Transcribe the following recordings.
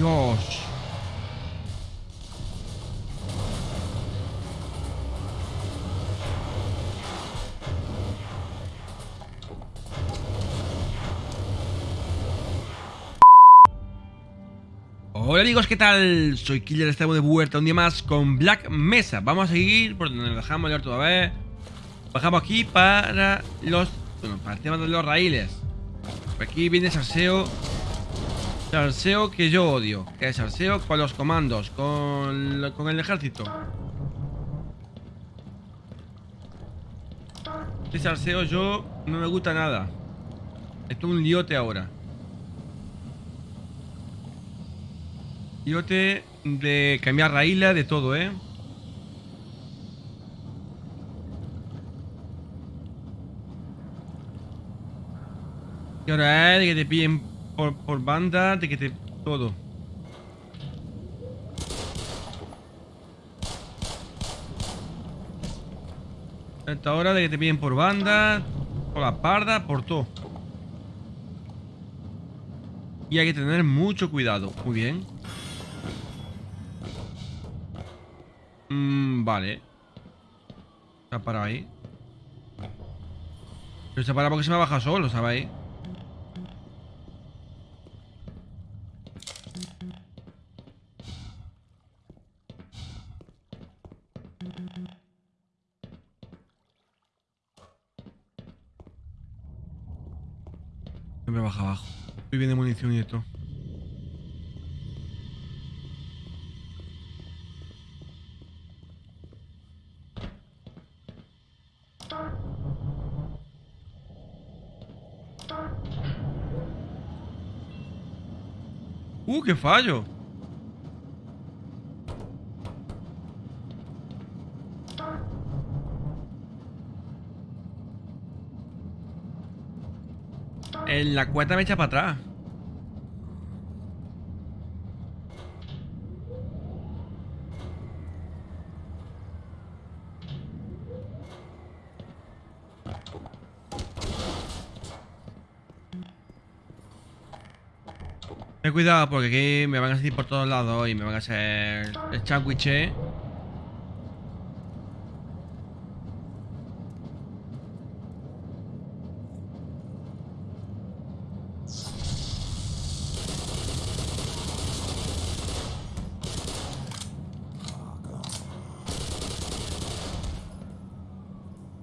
Hola amigos, ¿qué tal? Soy Killer, estamos de vuelta un día más con Black Mesa. Vamos a seguir por donde nos dejamos ya toda vez Bajamos aquí para los... Bueno, para el tema de los raíles. Por aquí viene Sarseo Sarseo que yo odio. Que es Sarseo con los comandos Con, con el ejército. Este Sarseo yo no me gusta nada. Esto es un liote ahora. Liote de cambiar raíles, de todo, ¿eh? Y ahora es que te pillen por, banda, de que te... todo. Esta hora de que te pillen por banda, por la parda, por todo. Y hay que tener mucho cuidado. Muy bien. Mmm, vale. Se ha parado ahí. Pero se ha parado porque se me ha bajado solo, ¿sabéis? Me baja abajo. Estoy bien de munición y esto. ¡Uh, qué fallo! En la cuenta me echa para atrás. Ten cuidado porque aquí me van a salir por todos lados y me van a hacer el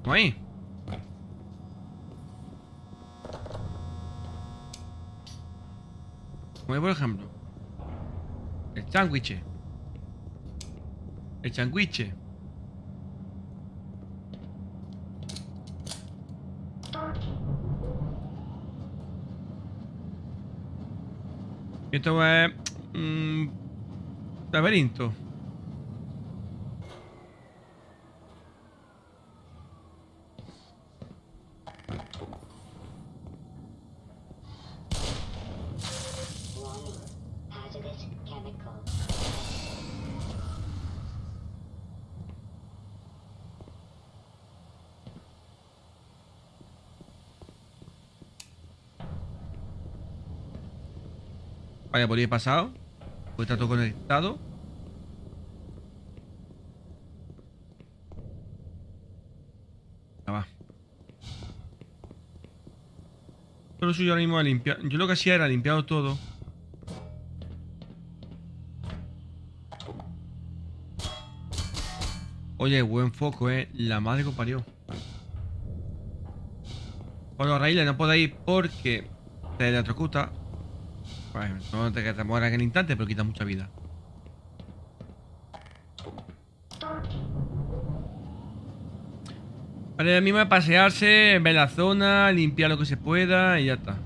Ahí. Como por ejemplo El sándwich. El sándwich. Esto es un laberinto Vaya, por ahí he pasado Pues está todo conectado. Ya va. Todo lo suyo ahora mismo a limpiar Yo lo que hacía era limpiado todo. Oye, buen foco, eh La madre que parió. Los raíles no podéis porque Te electrocuta no te te mueras en el instante, pero quita mucha vida. Vale, a mí me va a pasearse, ver la zona, limpiar lo que se pueda y ya está.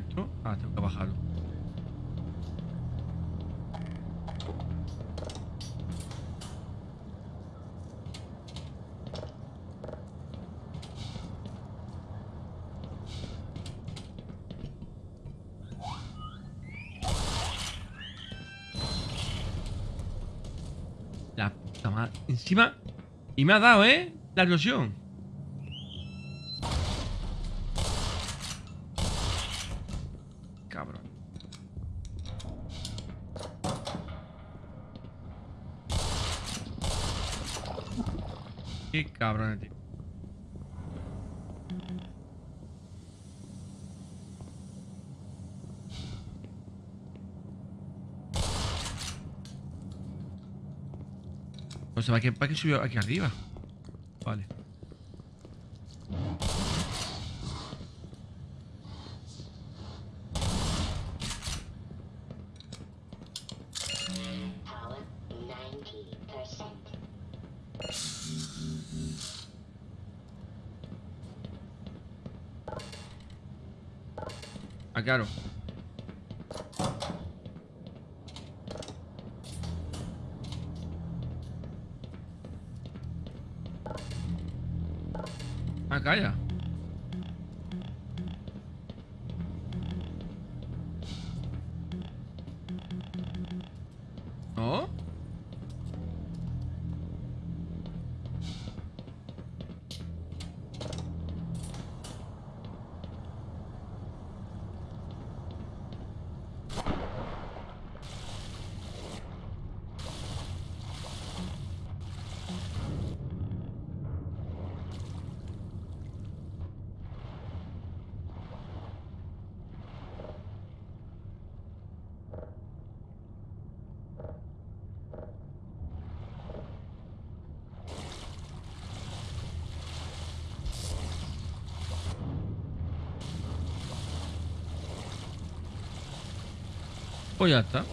fue? Ah, tengo que bajarlo. La puta madre. Encima... Y me ha dado, ¿eh? La erosión. Cabrón, tío. O sea, ¿para qué, para qué subió aquí arriba? Vale. Ah, claro. Ah, calla. Ya está.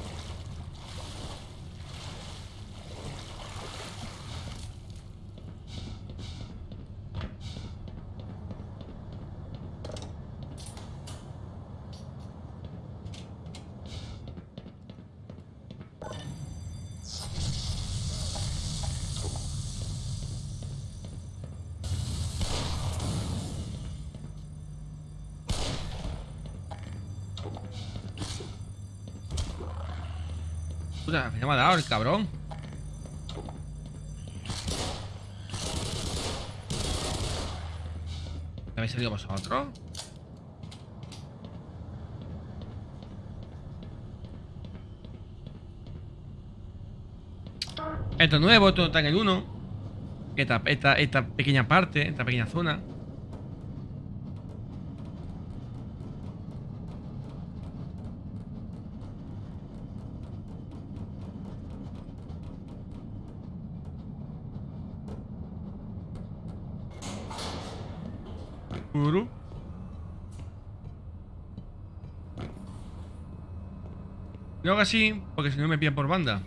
Puta, me ha dado el cabrón. ¿Habéis salido vosotros? Esto es nuevo, esto está en el 1. Esta, esta, esta pequeña parte, esta pequeña zona. Uru. Lo hago así, porque si no me pillan por banda.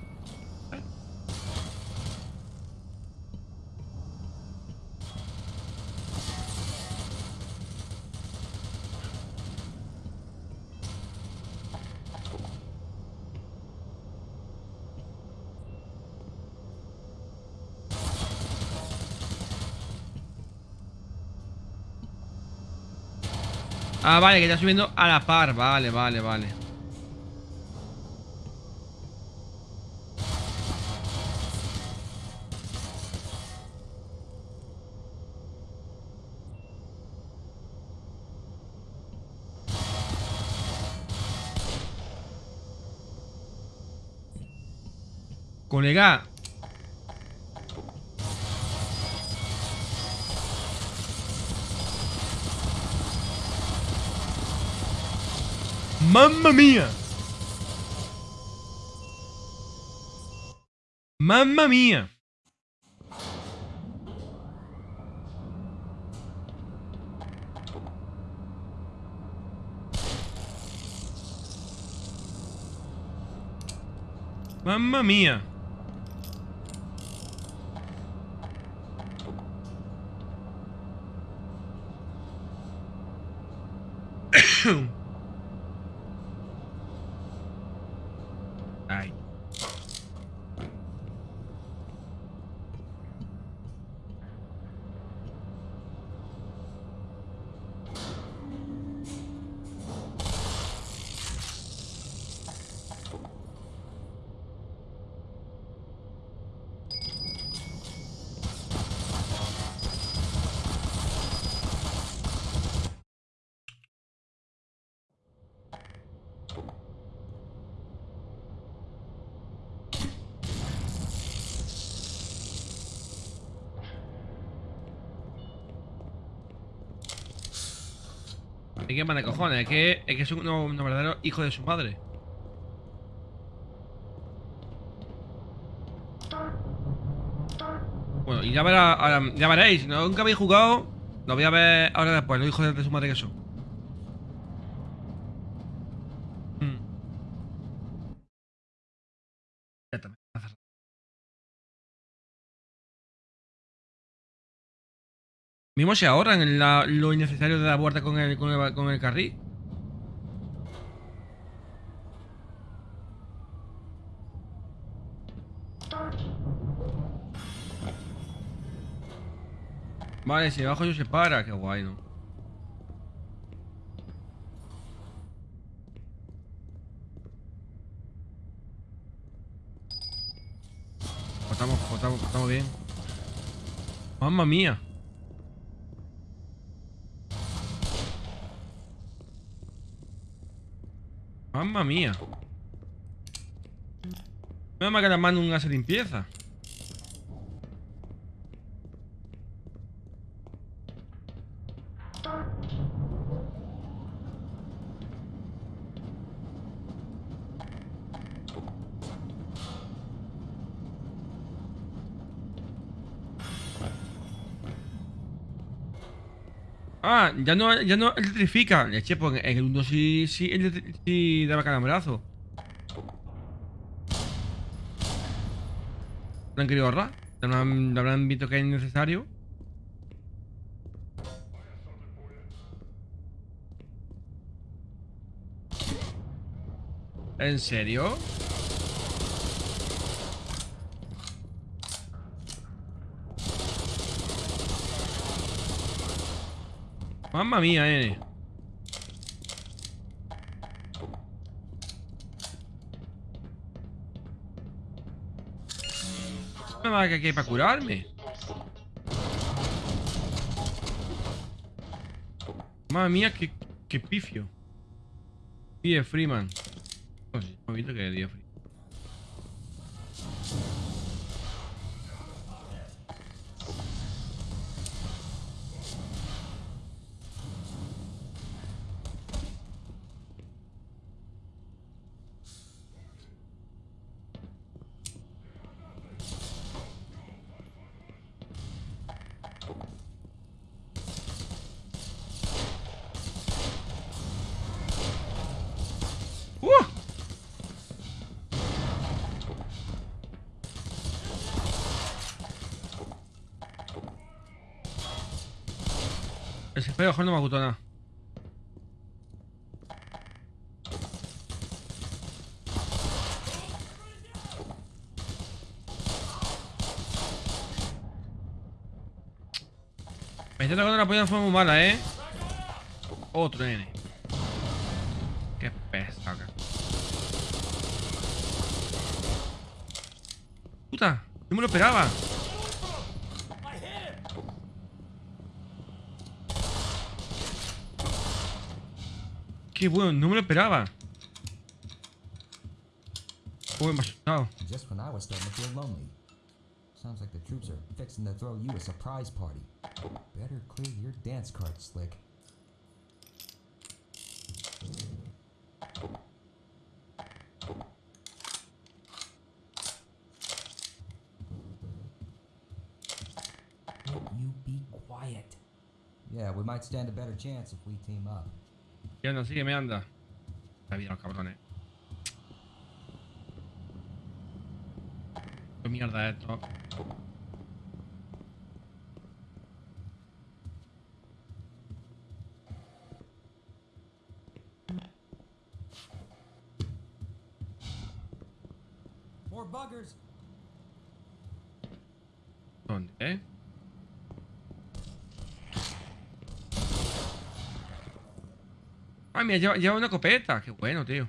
Ah, vale, que está subiendo a la par. Vale, vale, vale. Colega. ¡Mamma mía! ¡Mamma mía! ¡Mamma mía! ¿Y qué más de cojones? Es que es, que es un, verdadero hijo de su madre. Bueno, y ya, verá, ya veréis, nunca habéis jugado, lo voy a ver ahora después, los hijos de su madre que son. Mm. Ya también. Mismo se ahorran en lo innecesario de la vuelta con el, con el, con el carril. Vale, si abajo yo se para, qué guay, ¿no? Pues Estamos, pues estamos, pues bien. Mamma mía. Mamma mía. No me que la mano hace limpieza. Ya no, ya no electrifica. Leche, pues en el 1 sí, sí, sí daba calambrazo. ¿No han querido ahorrar? ¿Ya no habrán visto que es necesario? ¿En serio? Mamma mía, eh. Me va a que para curarme. Mamma mía, qué, qué pifio. Die Freeman. Hemos visto que es Die Freeman. Ese feo no me gustó nada. Me está tocando la polla de forma muy mala, ¿eh? Otro nene. Qué pesado. que- Puta, no me lo esperaba. Qué bueno, no me lo esperaba. Uy, me ha. Just when I was starting to feel lonely. Sounds like the troops are fixing to throw you a surprise party. Better clear your dance card, Slick. Will you be quiet? Yeah, we might stand a better chance if we team up. Y anda, sigue, me anda. La vida, los cabrones. Qué mierda es esto. More buggers! ¿Dónde, eh? Mira, lleva, una copeta. Qué bueno, tío.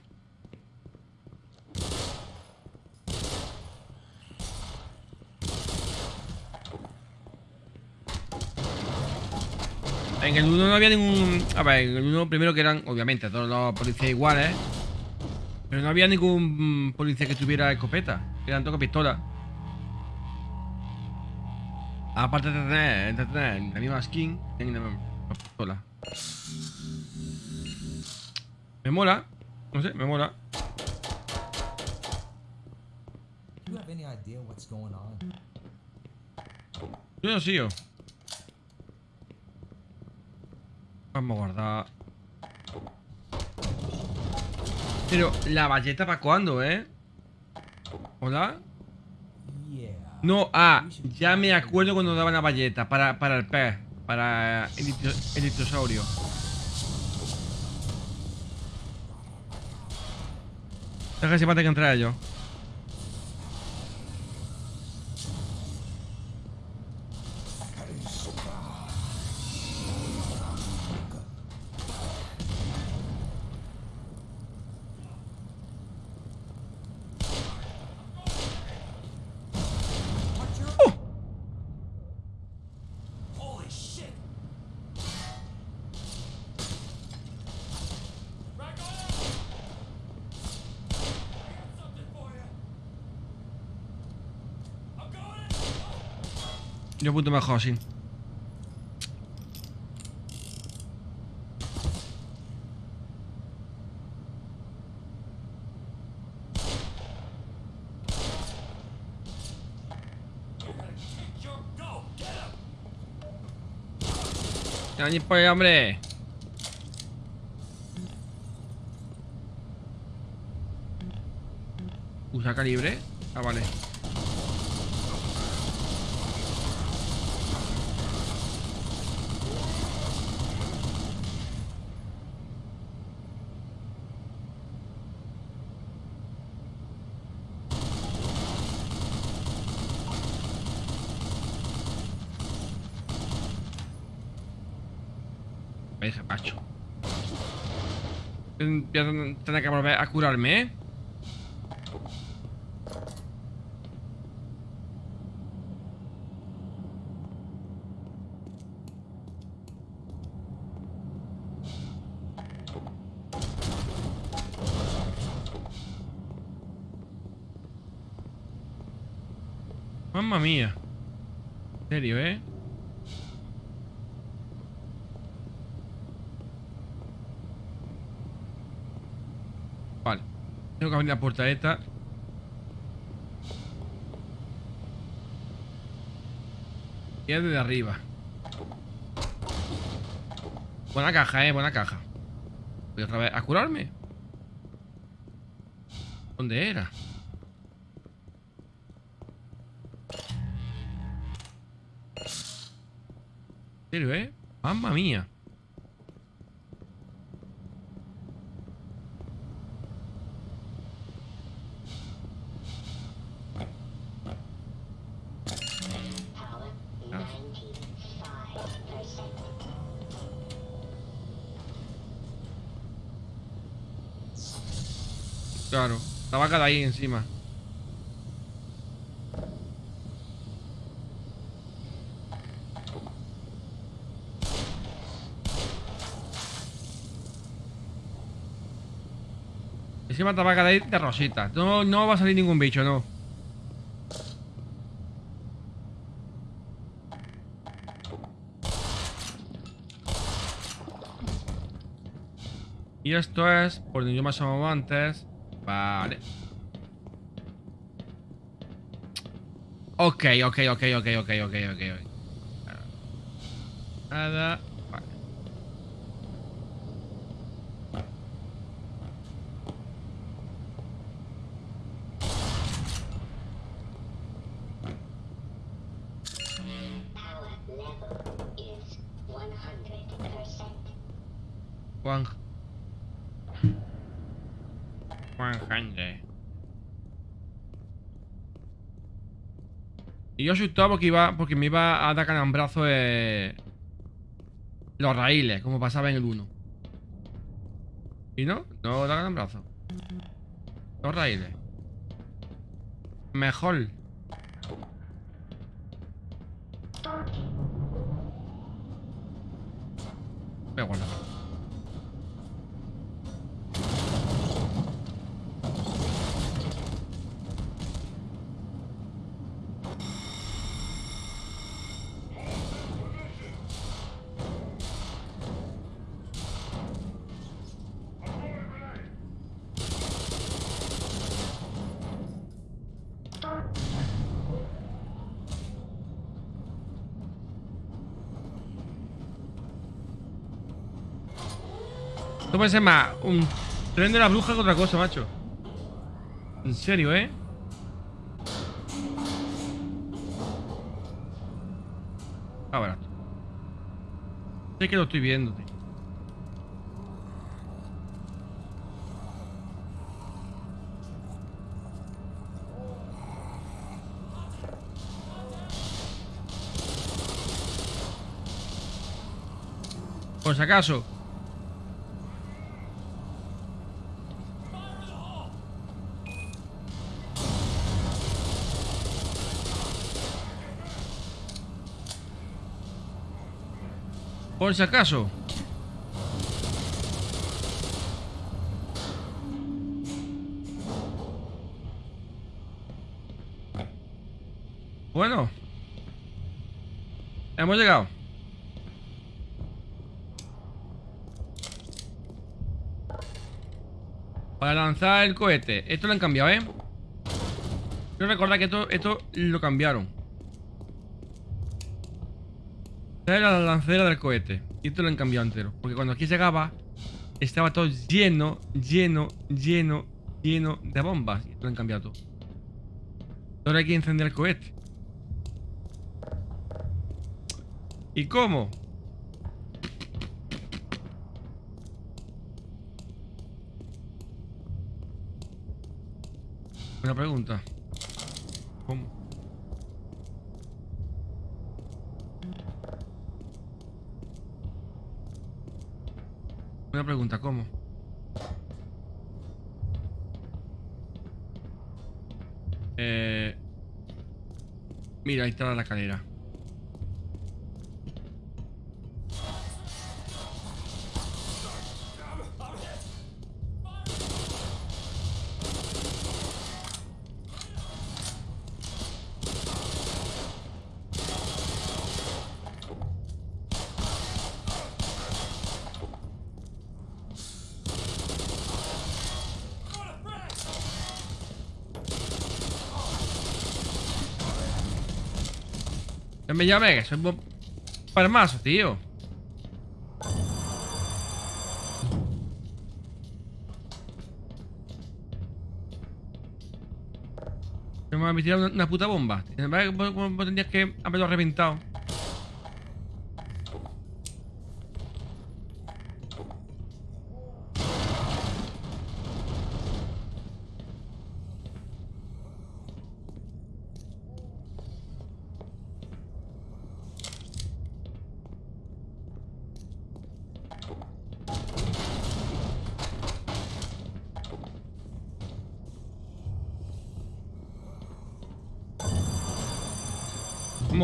En el 1 no había ningún... A ver, en el 1 primero que eran, obviamente, todos los policías iguales. Pero no había ningún policía que tuviera escopeta. Eran con pistola. Aparte de tener, de tener la misma skin, tienen la misma pistola. Me mola. No sé, me mola. Yo no sigo. Vamos a guardar. Pero, ¿la valleta para cuándo, eh? ¿Hola? No, ah, ya me acuerdo cuando daban la valleta para, para el pez, para el, el ictiosaurio. Deja que se que entrar yo. Punto mejor, sí. Ni por hombre. Usa calibre. Ah, vale. Me deja macho. Voy tener que volver a curarme, ¿eh? Mamma mía. En serio, ¿eh? Vale. Tengo que abrir la puerta esta. Y es desde arriba. Buena caja, eh, buena caja. Voy otra vez a curarme. ¿Dónde era? ¿En serio, eh? Mamma mía. De ahí encima. Encima esta vaca de ahí de rosita. No, no va a salir ningún bicho, no. Y esto es por donde yo me asomaba antes. Vale. Ok, ok, ok, ok, ok, ok, ok. Nada. Y yo asustado porque iba. porque me iba a dar calambrazo de. Los raíles, como pasaba en el 1. ¿Y no? No da calambrazo. Los raíles. Mejor. Voy a guardar. Ser más un tren de la bruja que otra cosa, macho. En serio, ¿eh? Ah, barato. Sé que lo estoy viendo. Por si acaso. Por si acaso. Bueno. Hemos llegado. Para lanzar el cohete. Esto lo han cambiado, ¿eh? Quiero recordar que esto, esto lo cambiaron. Es la lancera del cohete. Y esto lo han cambiado entero. Porque cuando aquí llegaba, estaba todo lleno, lleno, lleno, lleno de bombas. Y lo han cambiado todo. Ahora hay que encender el cohete. ¿Y cómo? Una pregunta. ¿Cómo? Una pregunta, ¿cómo? Eh... Mira, ahí está la escalera. Me llame, que soy un palmazo, tío. Me ha tirado una, puta bomba. ¿Cómo tendrías que haberlo reventado?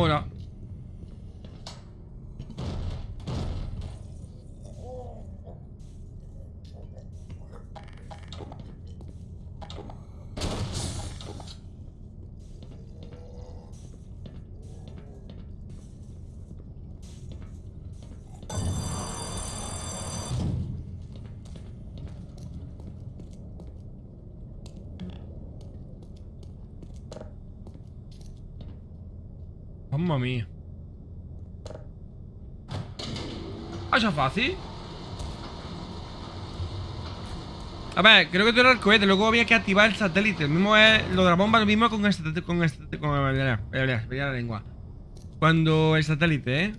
Mola. Mamma. ¿Ah, eso es fácil? A ver, creo que esto era el cohete, luego había que activar el satélite. El mismo es. Lo de la bomba, lo mismo con el satélite. Con el satélite. Con el, la lengua. Cuando el satélite, ¿eh?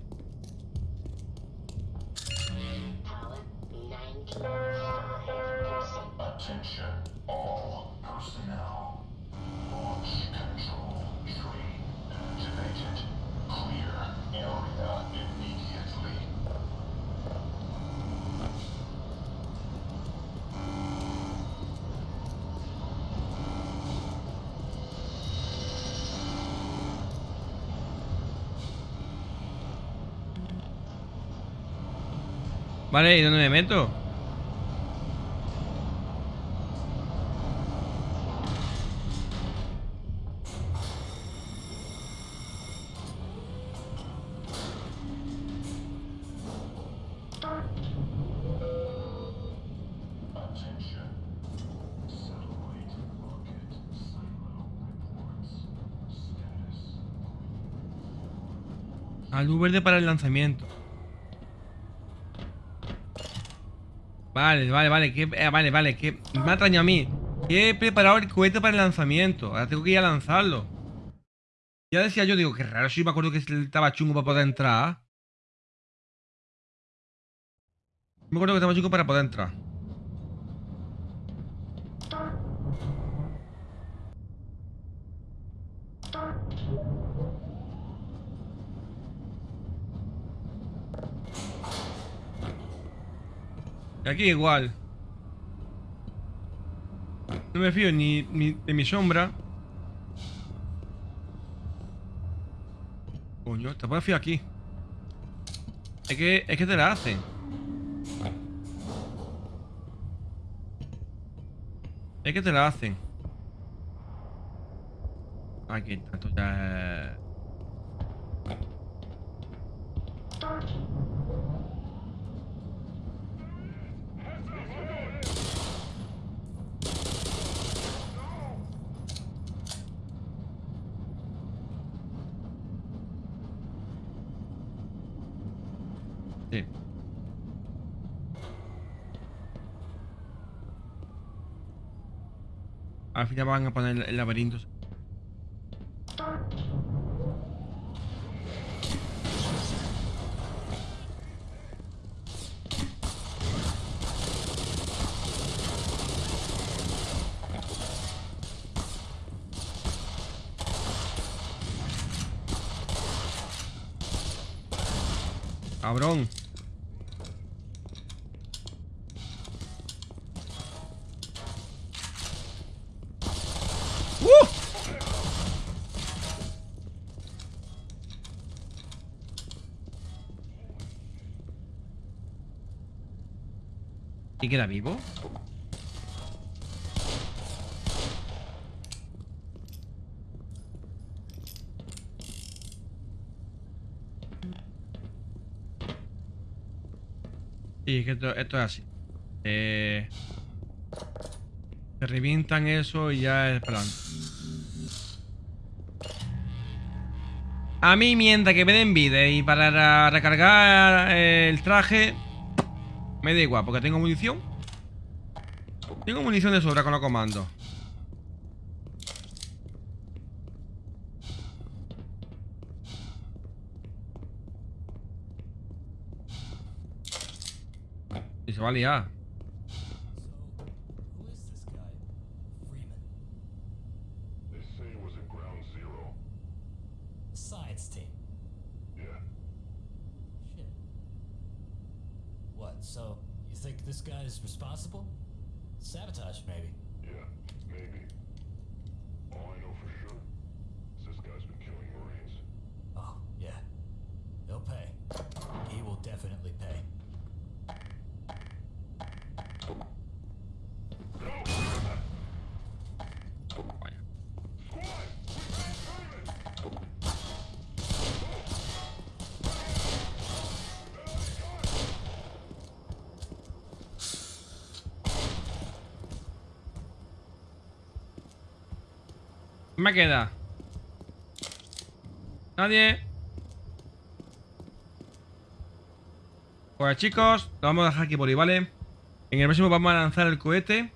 Vale, ¿y dónde me meto? Attention. Satellite rocket silo reports. Status. A luz verde para el lanzamiento. Vale, vale, vale, que, eh, vale, vale, que me ha extrañado a mí. Que he preparado el cohete para el lanzamiento. Ahora tengo que ir a lanzarlo. Ya decía yo, digo, qué raro, si me acuerdo que estaba chungo para poder entrar. Me acuerdo que estaba chungo para poder entrar. Y aquí igual. No me fío ni, ni de mi sombra. Coño, te puedes fiar aquí. Es que, es que te la hacen. Es que te la hacen. Aquí está, ya Al final van a poner el laberinto. Cabrón. Queda vivo? Sí, que esto, esto es así. Eh, se revientan eso y ya es plan. A mí mientras que me den vida y para ra- recargar eh, el traje me da igual, porque tengo munición. Tengo munición de sobra con los comandos. Y se va a liar. Me queda? Nadie. Pues chicos, lo vamos a dejar aquí por ahí, ¿vale? En el próximo vamos a lanzar el cohete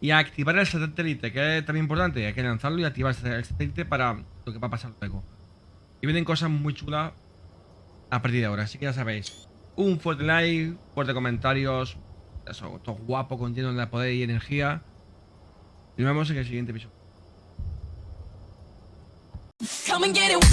y a activar el satélite, que es también importante. Hay que lanzarlo y activar el satélite para lo que va a pasar luego. Y vienen cosas muy chulas a partir de ahora, así que ya sabéis. Un fuerte like, fuerte comentarios. Eso, todo guapo, con lleno de poder y energía. Y nos vemos en el siguiente episodio. Come and get it.